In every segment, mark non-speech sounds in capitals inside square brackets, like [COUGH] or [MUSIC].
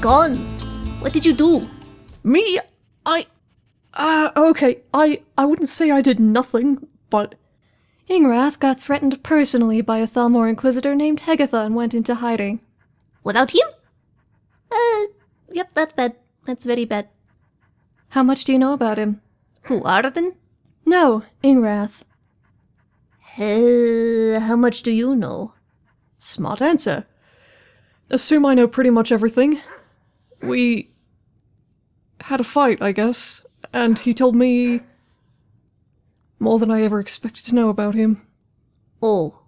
gone. What did you do? Me? I. Uh, okay, I, I wouldn't say I did nothing, but. Ingrath got threatened personally by a Thalmor Inquisitor named Hegatha and went into hiding. Without him? Uh, yep, that's bad. That's very bad. How much do you know about him? Who, Arden? No, Ingrath. Uh, how much do you know? Smart answer. Assume I know pretty much everything. We had a fight, I guess, and he told me more than I ever expected to know about him. Oh.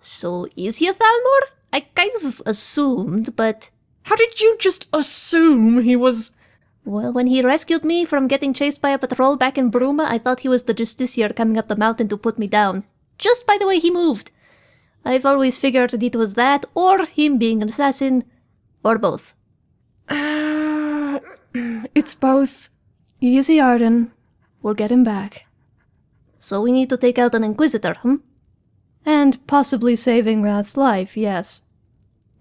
So is he a Thalmor? I kind of assumed, but... How did you just assume he was... Well, when he rescued me from getting chased by a patrol back in Bruma, I thought he was the Justiciar coming up the mountain to put me down. Just by the way he moved. I've always figured it was that, or him being an assassin, or both. Uh, [CLEARS THROAT] it's both. Easy, Arden. We'll get him back. So we need to take out an Inquisitor, hmm? And possibly saving Rath's life, yes.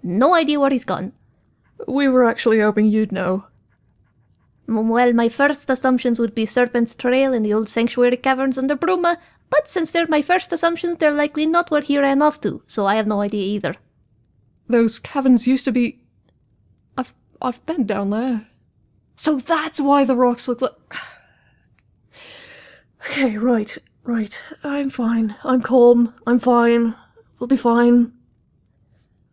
No idea where he's gone. We were actually hoping you'd know. Well, my first assumptions would be Serpent's Trail in the old Sanctuary Caverns under Bruma, but since they're my first assumptions, they're likely not where he ran off to, so I have no idea either. Those caverns used to be... I've, I've been down there. So that's why the rocks look like... [SIGHS] okay, right, right. I'm fine. I'm calm. I'm fine. We'll be fine.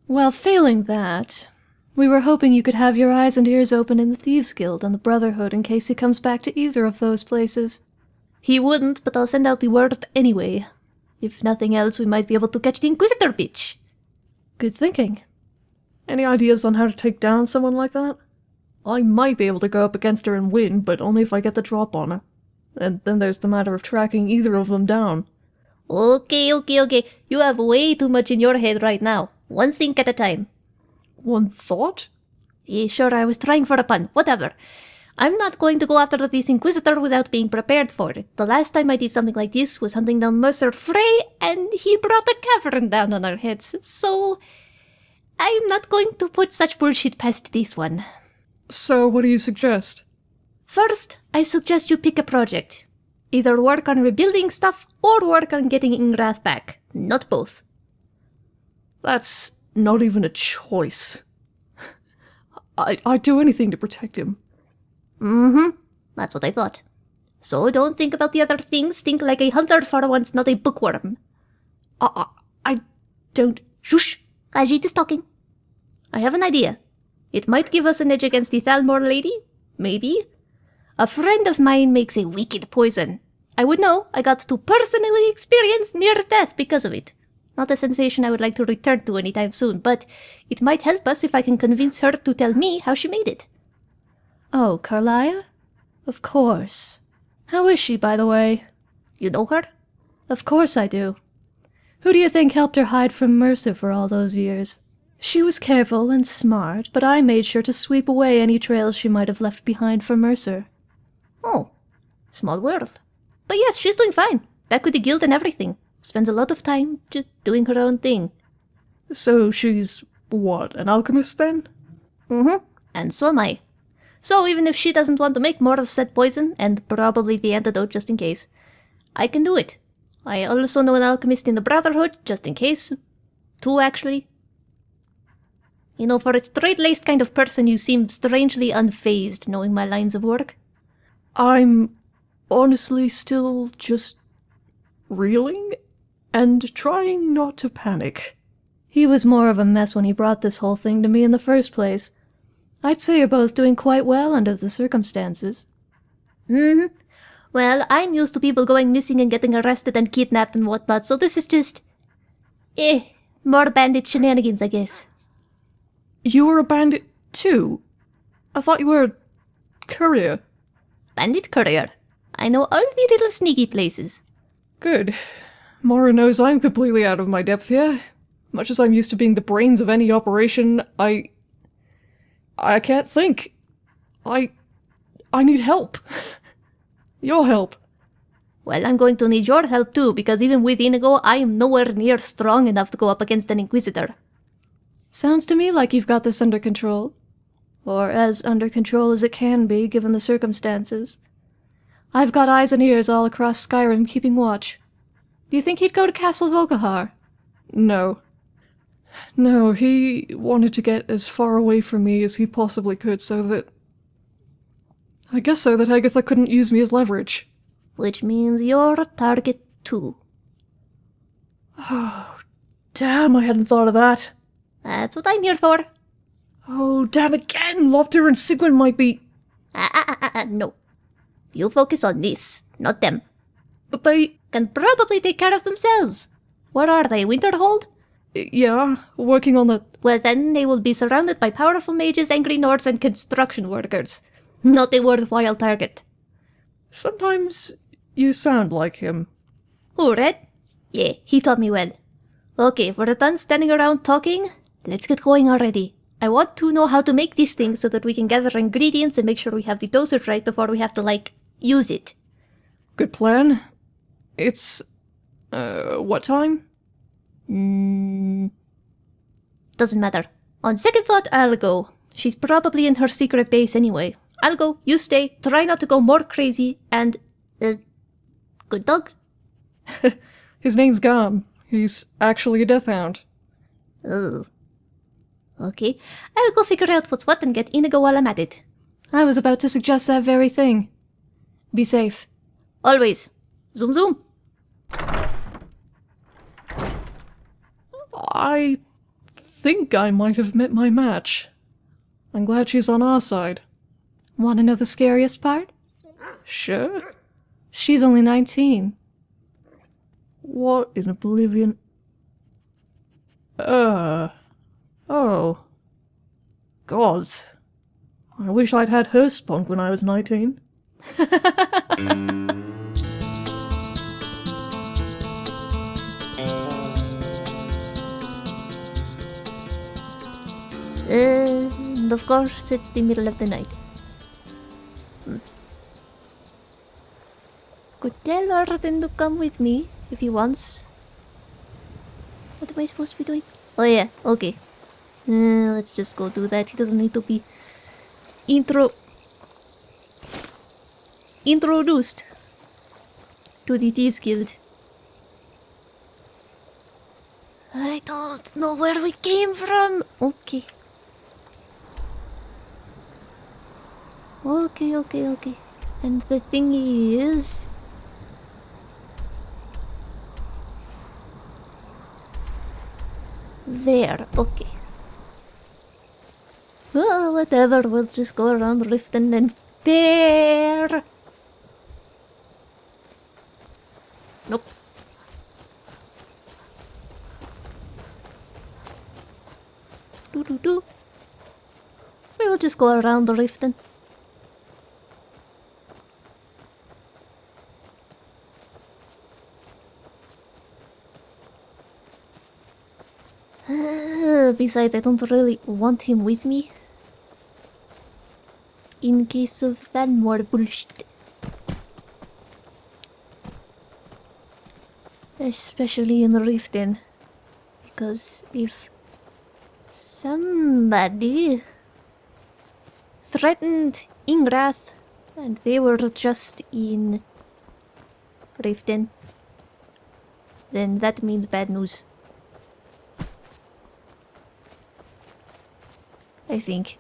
Well, failing that, we were hoping you could have your eyes and ears open in the Thieves Guild and the Brotherhood in case he comes back to either of those places. He wouldn't, but I'll send out the word anyway. If nothing else, we might be able to catch the Inquisitor bitch. Good thinking. Any ideas on how to take down someone like that? I might be able to go up against her and win, but only if I get the drop on her. And then there's the matter of tracking either of them down. Okay, okay, okay. You have way too much in your head right now. One thing at a time. One thought? Yeah, sure, I was trying for a pun. Whatever. I'm not going to go after this Inquisitor without being prepared for it. The last time I did something like this was hunting down Mercer Frey, and he brought a cavern down on our heads, so... I'm not going to put such bullshit past this one. So what do you suggest? First, I suggest you pick a project. Either work on rebuilding stuff, or work on getting Ingrath back. Not both. That's not even a choice. I, I'd do anything to protect him. Mm-hmm. That's what I thought. So don't think about the other things. Think like a hunter for once, not a bookworm. I, I don't... Shush! Khajiit is talking. I have an idea. It might give us an edge against the Thalmor lady. Maybe. A friend of mine makes a wicked poison. I would know. I got to personally experience near death because of it. Not a sensation I would like to return to anytime soon, but it might help us if I can convince her to tell me how she made it. Oh, Karliah? Of course. How is she, by the way? You know her? Of course I do. Who do you think helped her hide from Mercer for all those years? She was careful and smart, but I made sure to sweep away any trails she might have left behind for Mercer. Oh, small world. But yes, she's doing fine. Back with the guild and everything. Spends a lot of time just doing her own thing. So she's, what, an alchemist then? Mm-hmm. And so am I. So even if she doesn't want to make more of said poison, and probably the antidote just in case, I can do it. I also know an alchemist in the Brotherhood, just in case. Two, actually. You know, for a straight-laced kind of person, you seem strangely unfazed knowing my lines of work. I'm honestly still just reeling and trying not to panic. He was more of a mess when he brought this whole thing to me in the first place. I'd say you're both doing quite well under the circumstances. Mm-hmm. Well, I'm used to people going missing and getting arrested and kidnapped and whatnot, so this is just... Eh, more bandit shenanigans, I guess. You were a bandit too? I thought you were a courier. Bandit courier. I know all the little sneaky places. Good. Mara knows I'm completely out of my depth here. Much as I'm used to being the brains of any operation, I I can't think. I... I need help. [LAUGHS] your help. Well, I'm going to need your help too, because even with Inigo, I am nowhere near strong enough to go up against an Inquisitor. Sounds to me like you've got this under control. Or as under control as it can be, given the circumstances. I've got eyes and ears all across Skyrim keeping watch. Do you think he'd go to Castle Volkihar? No. No, he wanted to get as far away from me as he possibly could so that. I guess so that Agatha couldn't use me as leverage. Which means you're a target too. Oh, damn, I hadn't thought of that. That's what I'm here for. Oh, damn again! Lopter and Sigwin might be. Ah, ah, ah, ah, ah, no. You focus on this, not them. But they. Can probably take care of themselves. Where are they? Winterhold? Yeah, working on the. Well, then they will be surrounded by powerful mages, angry Nords, and construction workers. Not a worthwhile target. Sometimes you sound like him. Who, Red? Yeah, he taught me well. Okay, if we're done standing around talking, let's get going already. I want to know how to make these things so that we can gather ingredients and make sure we have the dosage right before we have to, like, use it. Good plan. It's. Uh, what time? Mm, doesn't matter. On second thought, I'll go. She's probably in her secret base anyway. I'll go, you stay, try not to go more crazy, and. Uh, good dog? [LAUGHS] His name's Gam. He's actually a death hound. Oh. Okay, I'll go figure out what's what and get Inigo while I'm at it. I was about to suggest that very thing. Be safe. Always. Zoom zoom. I think I might have met my match. I'm glad she's on our side. Want to know the scariest part? Sure. She's only 19. What in oblivion? Uh. Oh. Gods. I wish I'd had her spunk when I was 19. Uh, [LAUGHS] and of course, it's the middle of the night. Tell to come with me if he wants. What am I supposed to be doing? Oh yeah, okay. Uh, let's just go do that. He doesn't need to be intro introduced to the Thieves Guild. I don't know where we came from. Okay. Okay, okay, okay. And the thing is... There, okay. Well, whatever, we'll just go around Rift and then there. Nope. Do do do. We'll just go around the rift then. [SIGHS] Besides, I don't really want him with me. In case of that more bullshit. Especially in Riften. Because if somebody threatened Ingrath and they were just in Riften, then that means bad news. I think.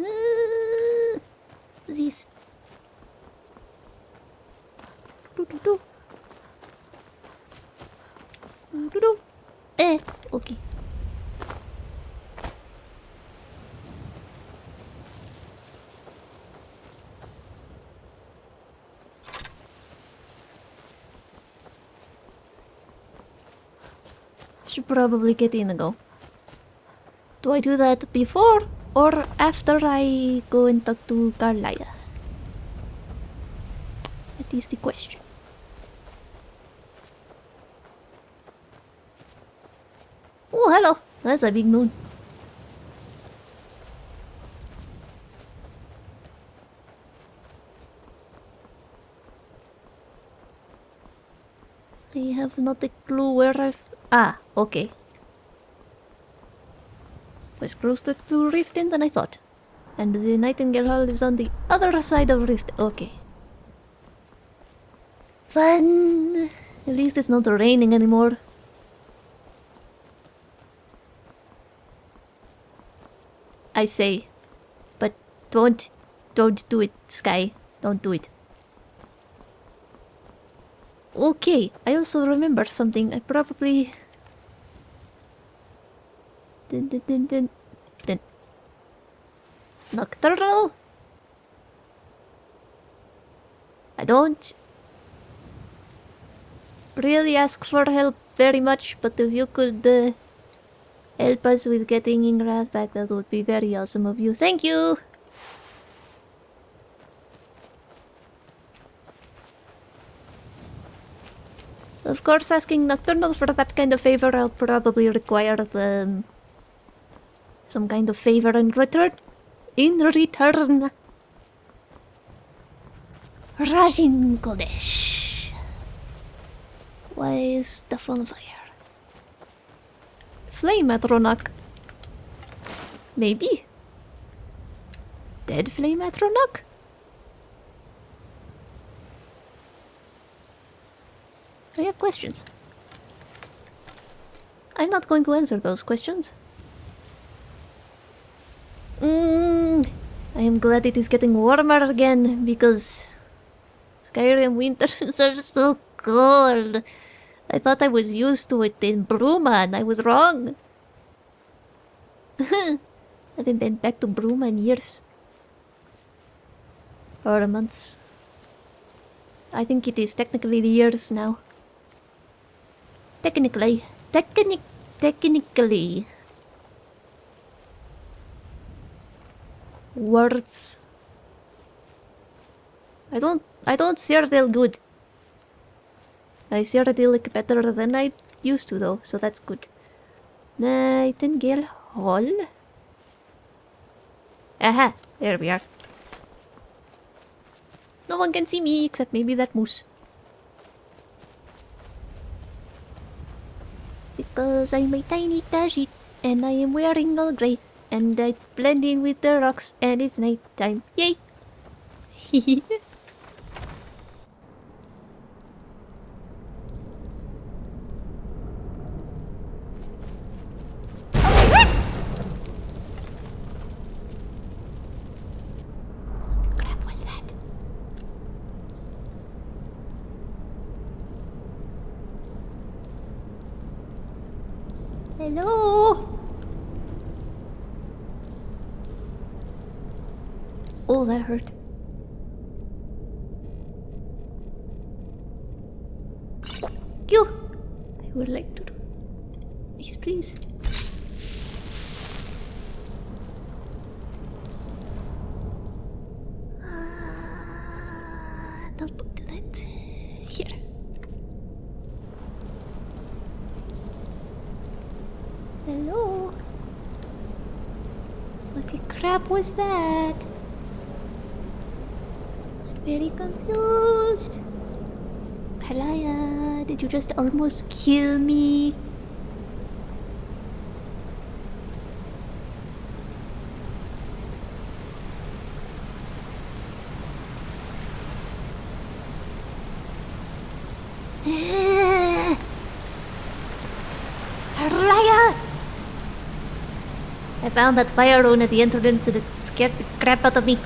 Uh, this. Do, do, do. Do, do. Eh, okay. Should probably get Inigo. Do I do that before or after I go and talk to Karliah? That is the question. Oh, hello. That's a big moon. I have not a clue where I've... Ah, okay. Was closer to Riften than I thought. And the Nightingale Hall is on the other side of Rift. Okay. Fun! At least it's not raining anymore. I say. But don't, don't do it, Sky. Don't do it. Okay, I also remember something. I probably... Dun, dun, dun, dun, dun. Nocturnal? I don't really ask for help very much, but if you could uh, help us with getting Ingrath back, that would be very awesome of you. Thank you! Of course, asking Nocturnal for that kind of favor, I'll probably require the, um, some kind of favor in return. In return. Rajin Kodesh. Why is stuff on fire? Flame Atronach. Maybe. Dead Flame Atronach? I have questions. I'm not going to answer those questions. Mm, I am glad it is getting warmer again because Skyrim winters [LAUGHS] are so cold. I thought I was used to it in Bruma and I was wrong. [LAUGHS] I haven't been back to Bruma in years. Or months. I think it is technically the years now. Technically. Technic technically. Words. I don't I don't Cyrodiil good. I Cyrodiil like better than I used to though, so that's good. Nightingale Hall. Aha, there we are. No one can see me except maybe that moose. Because I'm a tiny Khajiit and I am wearing all grey and I blend in with the rocks and it's night time. Yay! [LAUGHS] What the crap was that? Hello? Oh, that hurt. You. I would like to do. Yes, please. Ah, put that here. Hello? What the crap was that? Very confused. Karliah, did you just almost kill me? [LAUGHS] I found that fire rune at the entrance and it scared the crap out of me.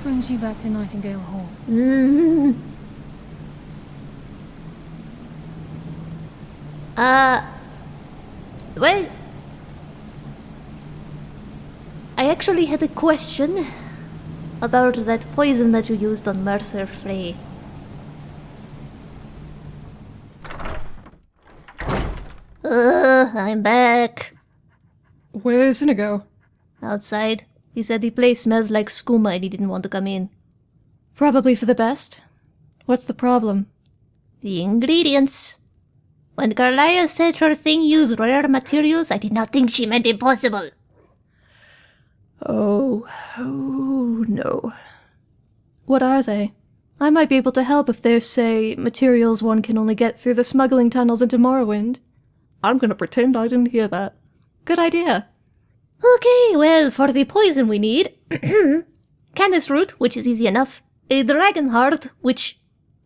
What brings you back to Nightingale Hall? Mm. [LAUGHS] Uh, well, I actually had a question about that poison that you used on Mercer Frey. Uh, I'm back. Where's Inigo? Outside. He said the place smells like skooma and he didn't want to come in. Probably for the best. What's the problem? The ingredients. When Karliah said her thing used rare materials, I did not think she meant impossible. Oh, oh no. What are they? I might be able to help if they're, say, materials one can only get through the smuggling tunnels into Morrowind. I'm gonna pretend I didn't hear that. Good idea. Okay, well, for the poison we need [CLEARS THROAT] canis root, which is easy enough. A dragon heart, which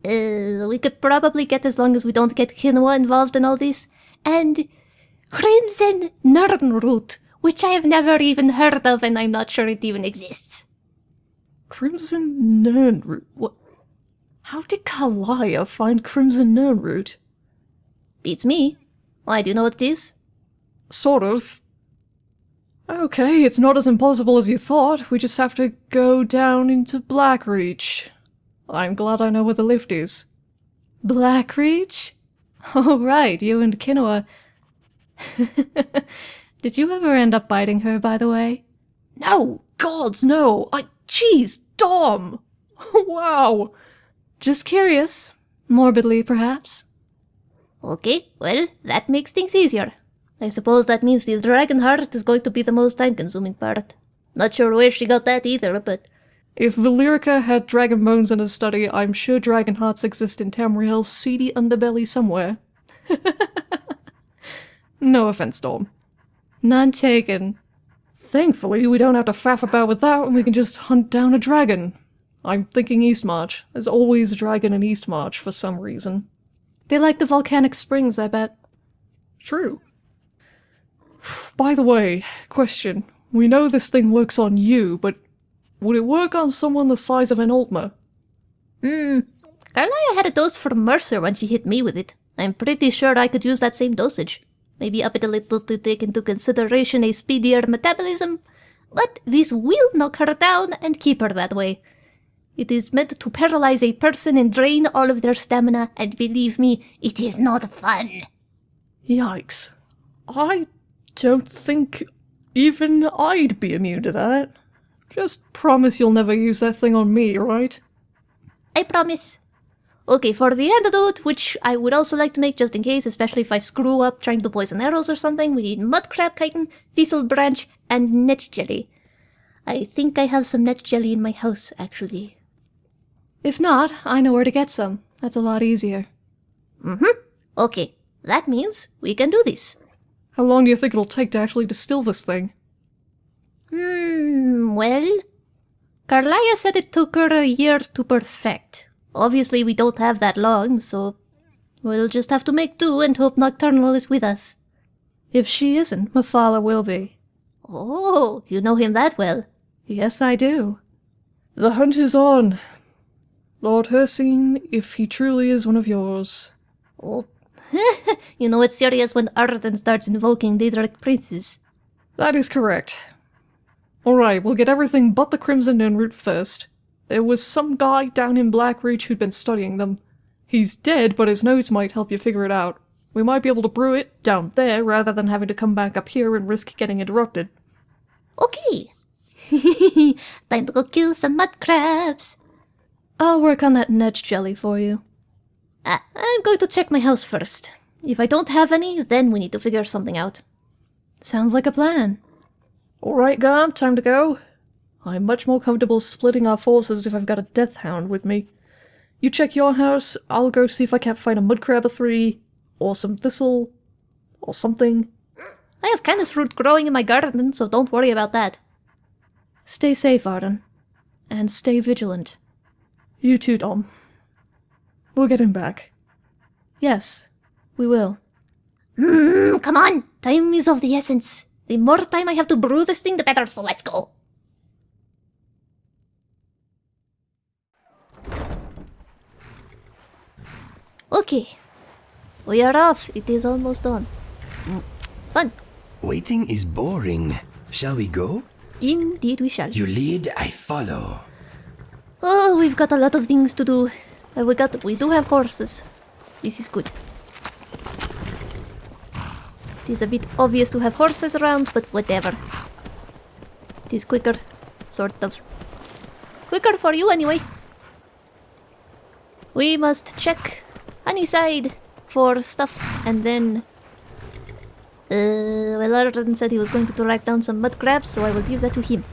uh, we could probably get as long as we don't get Kinoa involved in all this. And crimson Nirnroot, which I have never even heard of and I'm not sure it even exists. Crimson Nirnroot? What? How did Karliah find Crimson Nirnroot? Beats me. Why, do you know what it is? Sort of. Okay, it's not as impossible as you thought. We just have to go down into Blackreach. I'm glad I know where the lift is. Blackreach? [LAUGHS] Oh, right, you and Kinoa. [LAUGHS] Did you ever end up biting her, by the way? No! Gods, no! I. Jeez, Dom! [LAUGHS] wow! Just curious. Morbidly, perhaps. Okay, well, that makes things easier. I suppose that means the dragon heart is going to be the most time consuming part. Not sure where she got that either, but If Valerica had dragon bones in her study, I'm sure dragon hearts exist in Tamriel's seedy underbelly somewhere. [LAUGHS] no offense, Dom. None taken. Thankfully, we don't have to faff about with that and we can just hunt down a dragon. I'm thinking Eastmarch. There's always a dragon in Eastmarch for some reason. They like the volcanic springs, I bet. True. By the way, question. We know this thing works on you, but would it work on someone the size of an Altmer? hmm. Karliah had a dose for Mercer when she hit me with it. I'm pretty sure I could use that same dosage. Maybe up it a little to take into consideration a speedier metabolism, but this will knock her down and keep her that way. It is meant to paralyze a person and drain all of their stamina, and believe me, it is not fun. Yikes. I don't think even I'd be immune to that. Just promise you'll never use that thing on me, right? I promise. Okay, for the antidote, which I would also like to make just in case, especially if I screw up trying to poison arrows or something, we need mud crab chitin, thistle branch, and netch jelly. I think I have some netch jelly in my house, actually. If not, I know where to get some. That's a lot easier. Mm-hmm. Okay, that means we can do this. How long do you think it'll take to actually distill this thing? Hmm, well... Karliah said it took her a year to perfect. Obviously, we don't have that long, so... We'll just have to make do and hope Nocturnal is with us. If she isn't, Mephala will be. Oh, you know him that well. Yes, I do. The hunt is on. Lord Hircine, if he truly is one of yours. Oh, [LAUGHS] you know it's serious when Arden starts invoking Daedric princes. That is correct. Alright, we'll get everything but the Crimson Root first. There was some guy down in Blackreach who'd been studying them. He's dead, but his notes might help you figure it out. We might be able to brew it down there rather than having to come back up here and risk getting interrupted. Okay. [LAUGHS] Time to go kill some mud crabs. I'll work on that netch jelly for you. Ah, I'm going to check my house first. If I don't have any, then we need to figure something out. Sounds like a plan. Alright, Garm, time to go. I'm much more comfortable splitting our forces if I've got a Death Hound with me. You check your house, I'll go see if I can't find a Mudcrab or three, or some thistle, or something. I have canis root growing in my garden, so don't worry about that. Stay safe, Arden. And stay vigilant. You too, Dom. We'll get him back. Yes, we will. Hmm, come on! Time is of the essence. The more time I have to brew this thing, the better, so let's go. Okay. We are off. It is almost done. Mm, Fun. Waiting is boring. Shall we go? Indeed we shall. You lead, I follow. Oh, we've got a lot of things to do. We got we do have horses. This is good. It is a bit obvious to have horses around, but whatever. It is quicker, sort of. Quicker for you anyway. We must check Honeyside for stuff and then uh, well, Arden said he was going to track down some mud crabs, so I will give that to him.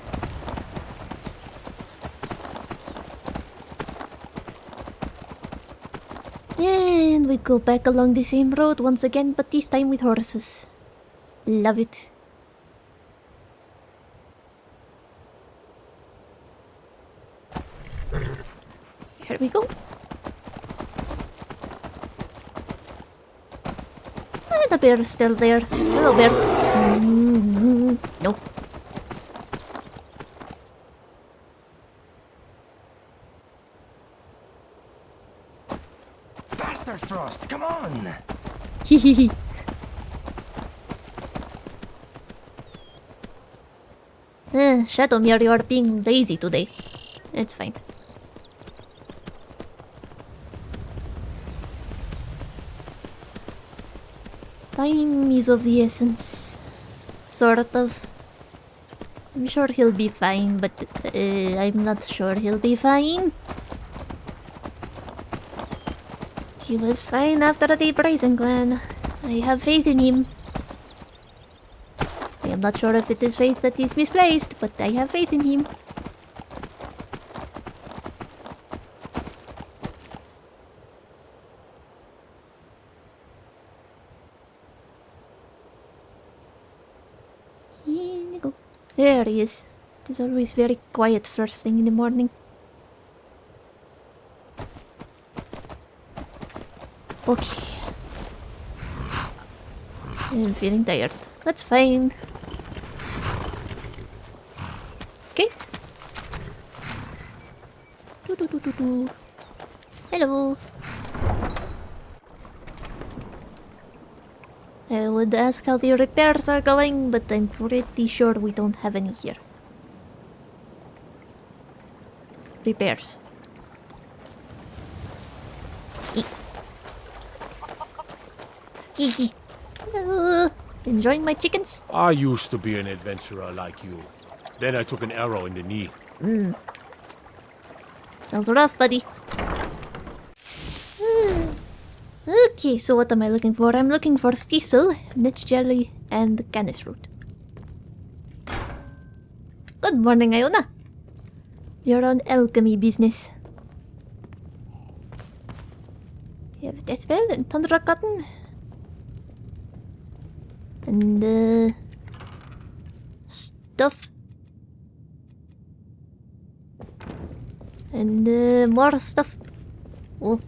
And we go back along the same road once again, but this time with horses. Love it. Here we go. Ah, the bear is still there. Hello, bear. Mm, no. Faster, Frost, come on! Hehehe. Eh, Shadowmere, you are being lazy today. It's fine. Time is of the essence. Sort of. I'm sure he'll be fine, but uh, I'm not sure he'll be fine. He was fine after the Brazen Clan. I have faith in him. I am not sure if it is faith that is misplaced, but I have faith in him. There he is. It is always very quiet first thing in the morning. Okay. I'm feeling tired. That's fine. Okay. Hello. I would ask how the repairs are going, but I'm pretty sure we don't have any here. Repairs. Uh, enjoying my chickens? I used to be an adventurer like you. Then I took an arrow in the knee. Sounds rough, buddy. Hmm. okay, so what am I looking for? I'm looking for thistle, netch jelly, and canis root. Good morning, Iona. You're on alchemy business. You have death bell and tundra cotton. And uh stuff And uh, more stuff. Oh.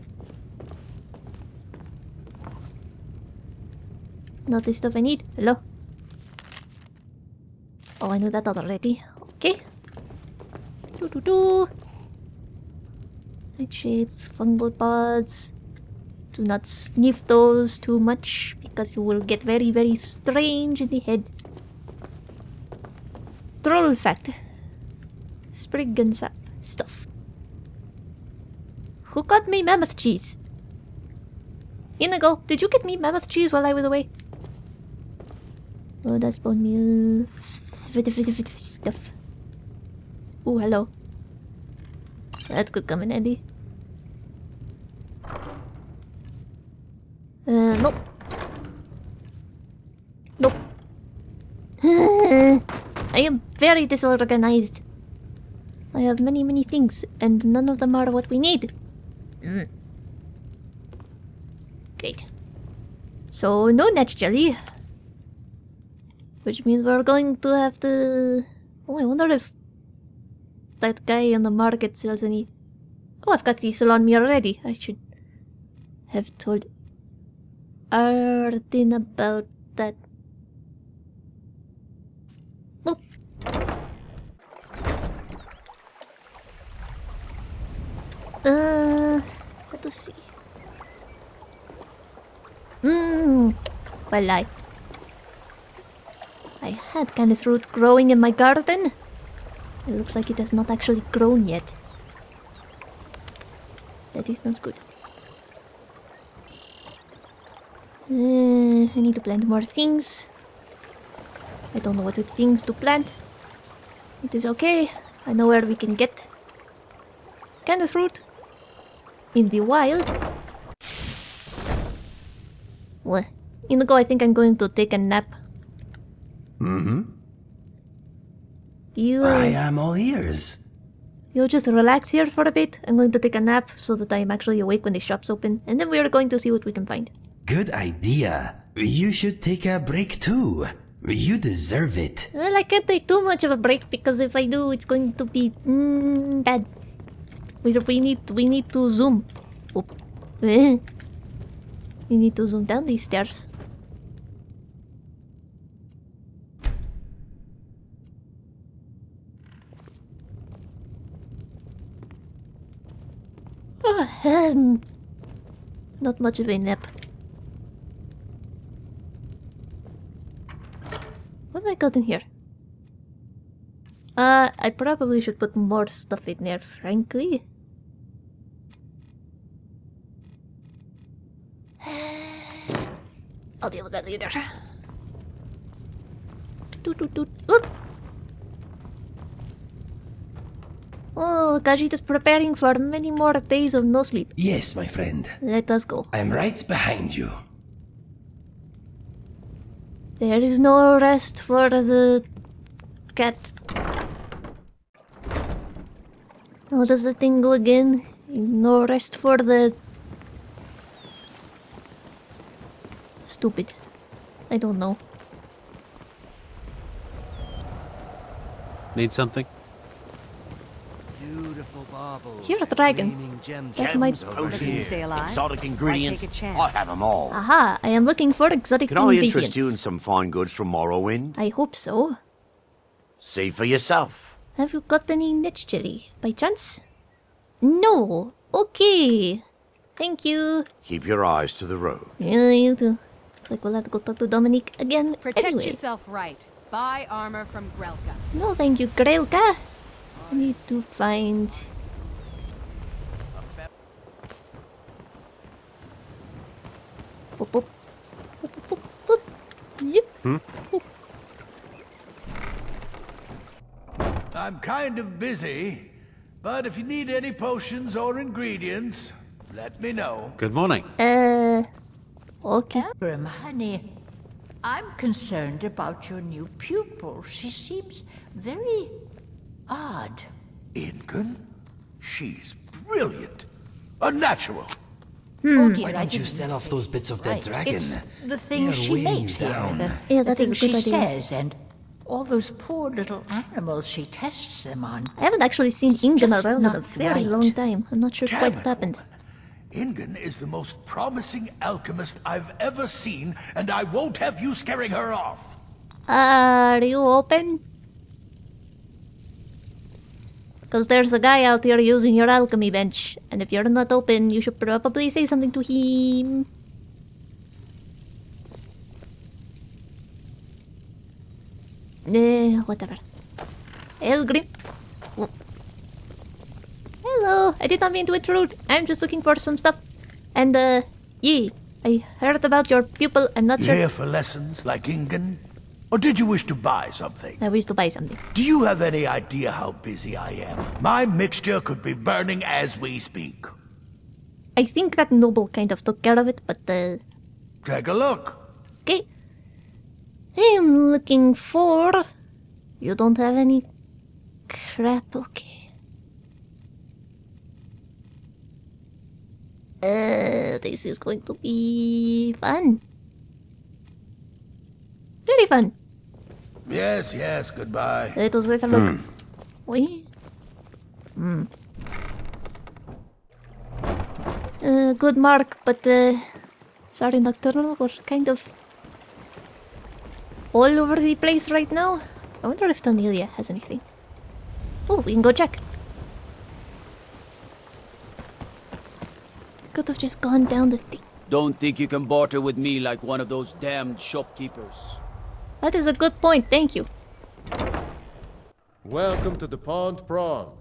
Not the stuff I need. Hello. Oh, I knew that already. Okay. Do do do. Nightshades, fungal pods. Do not sniff those too much because you will get very, very strange in the head. Troll fact. Sprig and sap stuff. Who got me mammoth cheese? Inigo, did you get me mammoth cheese while I was away? Oh, that's bone meal. Stuff. Oh, hello. That could come in handy. Uh, nope. Nope. [LAUGHS] I am very disorganized. I have many, many things, and none of them are what we need. Mm. Great. So, no netch jelly. Which means we're going to have to... Oh, I wonder if that guy in the market sells any... Oh, I've got diesel on me already. I should have told Arden about that. Boop. Uh, let us see. Mmm. Well, I... I had canis root growing in my garden. It looks like it has not actually grown yet. That is not good. Uh, I need to plant more things. I don't know what things to plant. It is okay. I know where we can get canis root in the wild. What? Inigo, I think I'm going to take a nap. Mm-hmm. You I am all ears. You'll just relax here for a bit. I'm going to take a nap so that I'm actually awake when the shop's open, and then we are going to see what we can find. Good idea. You should take a break too. You deserve it. Well, I can't take too much of a break because if I do, it's going to be mm, bad. We, we need we need to zoom. Oop. [LAUGHS] We need to zoom down these stairs. [SIGHS] Not much of a nap. What have I got in here? Uh, I probably should put more stuff in there, frankly. [SIGHS] I'll deal with that later. Doot, doot, doot. Oop. Oh, Khajiit is preparing for many more days of no sleep. Yes, my friend. Let us go. I'm right behind you. There is no rest for the cat. How does the thing go again? No rest for the. Stupid. I don't know. Need something? Beautiful baubles. Here's a dragon. gleaming gems. That might. Looking stay alive? Exotic ingredients. take a chance? I have them all. Aha! I am looking for exotic Can I interest you in some fine goods from Morrowind? I hope so. See for yourself. Have you got any netch jelly by chance? No. Okay. Thank you. Keep your eyes to the road. Yeah, you do. Looks like we'll have to go talk to Dominic again. Protect anyway. yourself right. Buy armor from Grelka. No, thank you, Grelka. I need to find. Boop, boop. Boop, boop, boop, boop. Yep. I'm kind of busy, but if you need any potions or ingredients, let me know. Good morning. Uh. Okay. Abram, honey, I'm concerned about your new pupil. She seems very odd. Ingun? She's brilliant. A natural. Hmm. Oh dear, Why I don't you didn't sell off those bits of right. dead dragon? It's the They things are she weighing makes you here, down. the, Yeah, the that is a things good she idea. says, and all those poor little animals she tests them on. I haven't actually seen Ingun just around in a very right. long time. I'm not sure quite what happened. woman. Ingun is the most promising alchemist I've ever seen, and I won't have you scaring her off. Are you open? Because there's a guy out here using your alchemy bench, and if you're not open, you should probably say something to him. Eh, whatever. Elgrim. Hello, I did not mean to intrude. I'm just looking for some stuff. And, uh, yeah, I heard about your pupil. I'm not sure. Here for lessons like Ingun? Or did you wish to buy something? I wish to buy something. Do you have any idea how busy I am? My mixture could be burning as we speak. I think that Noble kind of took care of it, but uh, Take a look. okay. I am looking for. You don't have any crap, okay. Uh, this is going to be fun. Very fun. Yes, yes, goodbye. Let us wait a look. Wait. Hmm. Uh, good mark, but uh, sorry, Nocturnal, we're kind of all over the place right now. I wonder if Tonilia has anything. Oh, we can go check. Could have just gone down the thing. Don't think you can barter with me like one of those damned shopkeepers. That is a good point, thank you. Welcome to the Pawned Prawn.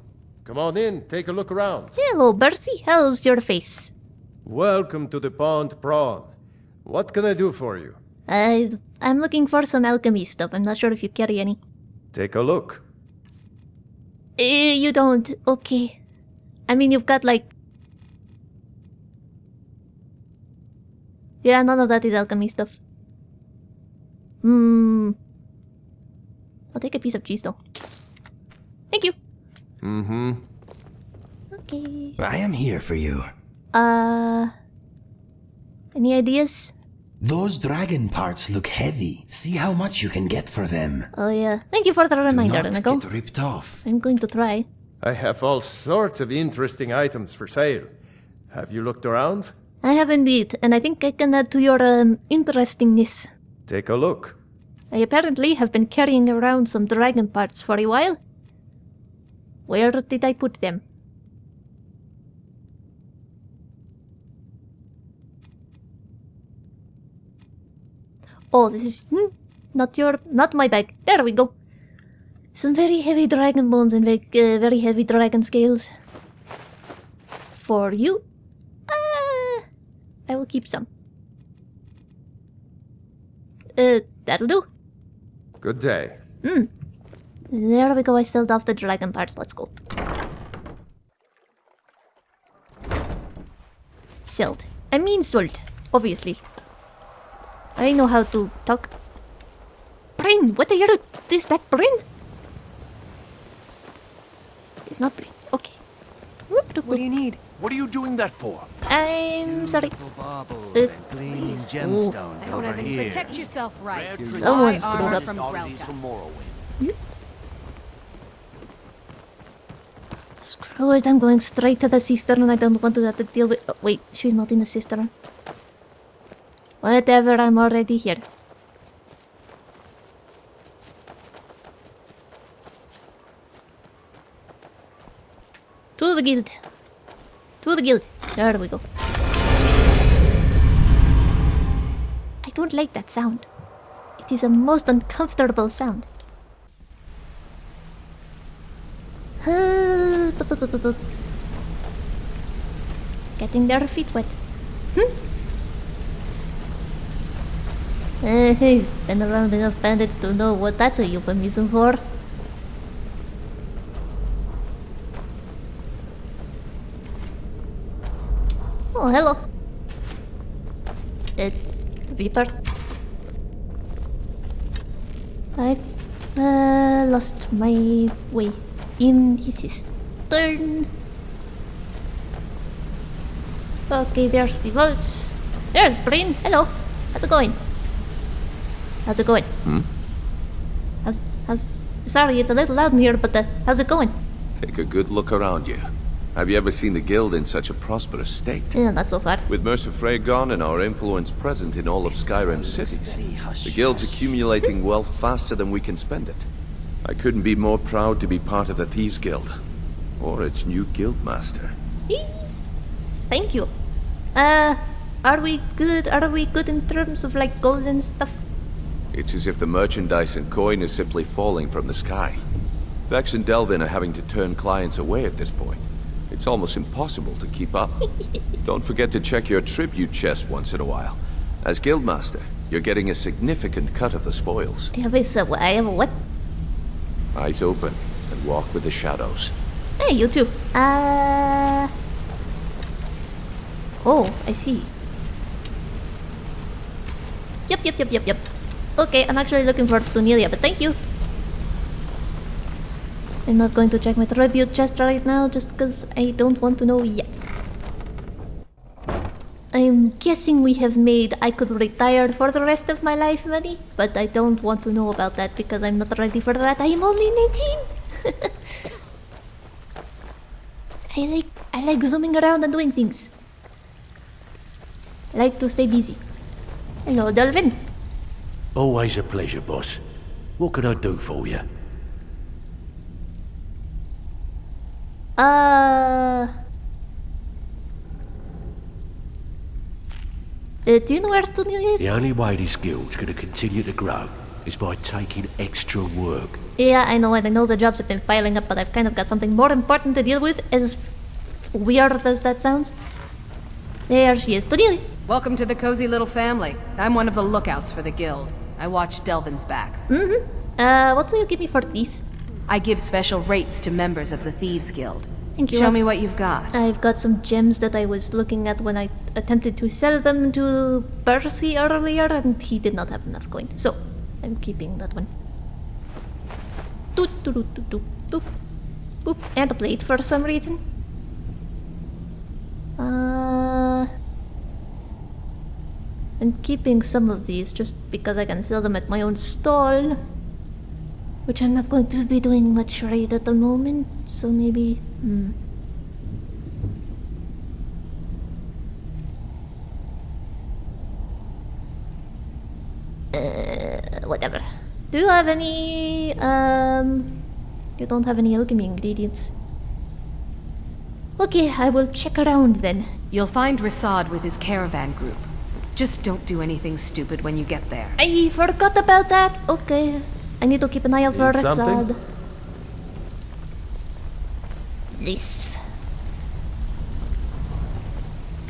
Come on in, take a look around. Hello, Bersi. How's your face? Welcome to the Pawned Prawn. What can I do for you? I I'm looking for some alchemy stuff. I'm not sure if you carry any. Take a look. Eh, you don't. Okay. I mean, you've got like. Yeah, none of that is alchemy stuff. Hmm. I'll take a piece of cheese though. Thank you. Mm-hmm. Okay. I am here for you. Uh. Any ideas? Those dragon parts look heavy. See how much you can get for them. Oh yeah. Thank you for the reminder, Do not Nicole. get ripped off. I'm going to try. I have all sorts of interesting items for sale. Have you looked around? I have indeed, and I think I can add to your um, interestingness. Take a look. I apparently have been carrying around some dragon parts for a while. Where did I put them? Oh, this is hmm, not your, not my bag. There we go. Some very heavy dragon bones and very, uh, very heavy dragon scales. For you. Ah, I will keep some. Uh, that'll do. Good day. Hmm. There we go. I sold off the dragon parts. Let's go. Sold. I mean sold. Obviously. I know how to talk. Brain! What are you... Is that brain? It's not brain. Okay. What do you need? What are you doing that for? I'm sorry. Uh, gemstones I don't over here. Protect yourself right. Someone Buy screwed up. from Grelka. Screw it, I'm going straight to the cistern. And I don't want to have to deal with... Oh, wait, she's not in the cistern. Whatever, I'm already here. To the guild. To the guild. There we go. I don't like that sound. It is a most uncomfortable sound. [LAUGHS] Getting their feet wet. Hmm? Uh, hey, been around enough bandits to know what that's a euphemism for. Oh, hello. Uh, Reaper. I've uh, lost my way in his cistern. Okay, there's the vaults. There's Brain. Hello. How's it going? How's it going? Hmm? How's how's? Sorry, it's a little loud in here, but uh, how's it going? Take a good look around you. Have you ever seen the guild in such a prosperous state? Yeah, not so far. With Mercer Frey gone and our influence present in all of Skyrim's cities, the guild's accumulating wealth faster than we can spend it. I couldn't be more proud to be part of the Thieves Guild, or its new guildmaster. Thank you. Uh, are we good? Are we good in terms of like gold and stuff? It's as if the merchandise and coin is simply falling from the sky. Vex and Delvin are having to turn clients away at this point. It's almost impossible to keep up. [LAUGHS] Don't forget to check your tribute chest once in a while. As guildmaster, you're getting a significant cut of the spoils. I have a, I have a what? Eyes open and walk with the shadows. Hey, you too. Uh. Oh, I see. Yep, yep, yep, yep, yep. Okay, I'm actually looking for Tonilia, but thank you. I'm not going to check my tribute chest right now just because I don't want to know yet. I'm guessing we have made I could retire for the rest of my life money, but I don't want to know about that because I'm not ready for that. I am only 19! [LAUGHS] I like I like zooming around and doing things. I like to stay busy. Hello, Delvin. Always a pleasure, boss. What can I do for you? Uh. Uh, do you know where Tonilia is? The only way this guild's gonna continue to grow is by taking extra work. Yeah, I know, and I know the jobs have been piling up, but I've kind of got something more important to deal with, as weird as that sounds. There she is. Tonilia. Welcome to the cozy little family. I'm one of the lookouts for the guild. I watch Delvin's back. Mm-hmm. Uh, what do you give me for these? I give special rates to members of the Thieves Guild. Thank you. Show me what you've got. I've got some gems that I was looking at when I attempted to sell them to Bersi earlier, and he did not have enough coin. So, I'm keeping that one. Doot, doot, doot, doot, doot, doot. Boop. And a plate for some reason. Uh, I'm keeping some of these just because I can sell them at my own stall. Which I'm not going to be doing much right at the moment, so maybe. Hmm. Uh, whatever. Do you have any, um... You don't have any alchemy ingredients. Okay, I will check around then. You'll find Ri'saad with his caravan group. Just don't do anything stupid when you get there. I forgot about that. Okay. I need to keep an eye out for Need something? Ri'saad. This.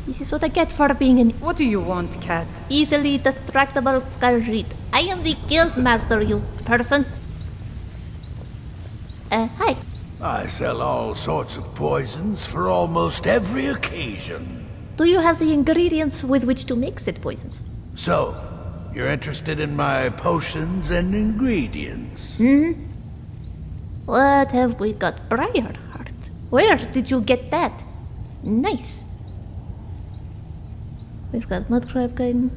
This is what I get for being an What do you want, cat? easily distractible Khajiit. I am the guild master, you person. Uh, hi. I sell all sorts of poisons for almost every occasion. Do you have the ingredients with which to mix it poisons? So, you're interested in my potions and ingredients? Hmm? What have we got? Briarheart. Where did you get that? Nice. We've got mudcrab gun.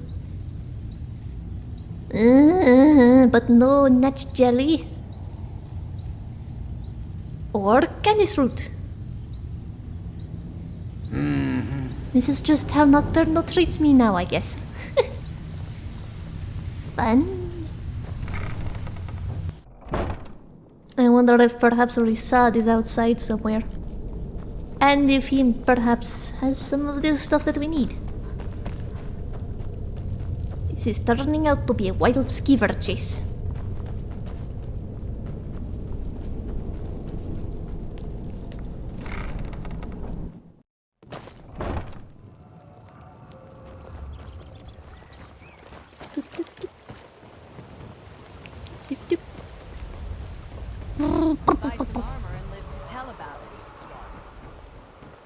Uh, but no netch jelly. Or canis root. Mm-hmm. This is just how Nocturnal treats me now, I guess. [LAUGHS] Fun. I wonder if perhaps Ri'saad is outside somewhere. And if he perhaps has some of the stuff that we need. This is turning out to be a wild skeever chase. Buy some armor and live to tell about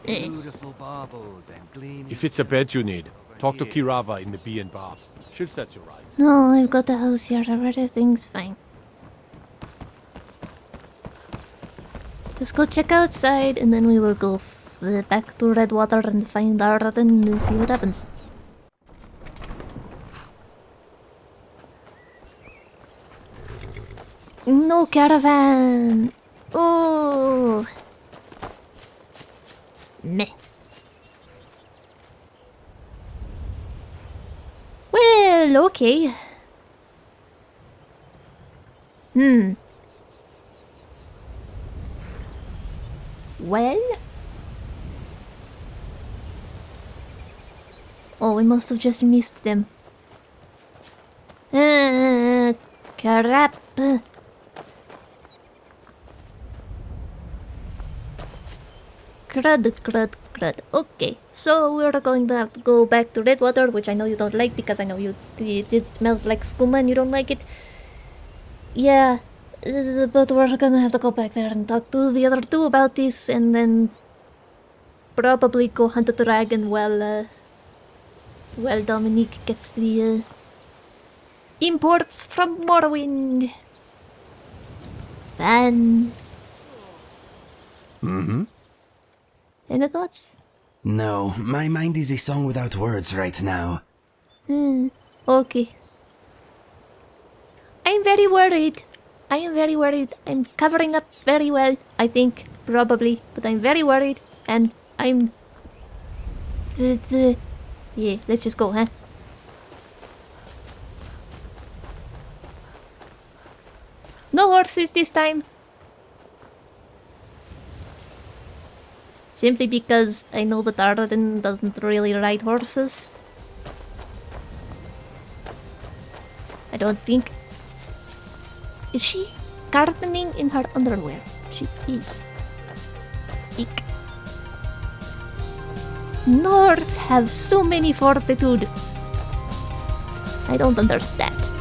it. Beautiful baubles and gleaming. If it's a bed you need, talk to Keerava in the Bee and Barb. She'll set you right. No, I've got the house here. Everything's fine. Just go check outside and then we will go back to Redwater and find Arden and see what happens. No caravan! Ooh! Meh. Well, okay. Hmm. Well? Oh, we must have just missed them. Uh, crap. Crud, crud, crud. Okay, so we're going to have to go back to Redwater, which I know you don't like because I know you it, it smells like skooma and you don't like it. Yeah, uh, but we're gonna have to go back there and talk to the other two about this, and then probably go hunt a dragon while uh, while Dominique gets the uh, imports from Morrowind. Fun. Mm-hmm. Any thoughts? No, my mind is a song without words right now. Hmm. Okay. I'm very worried. I am very worried. I'm covering up very well, I think, probably, but I'm very worried, and I'm. The... Yeah, let's just go, huh? No horses this time. Simply because I know that Arden doesn't really ride horses. I don't think. Is she gardening in her underwear? She is. Eek. Norse have so many fortitude. I don't understand.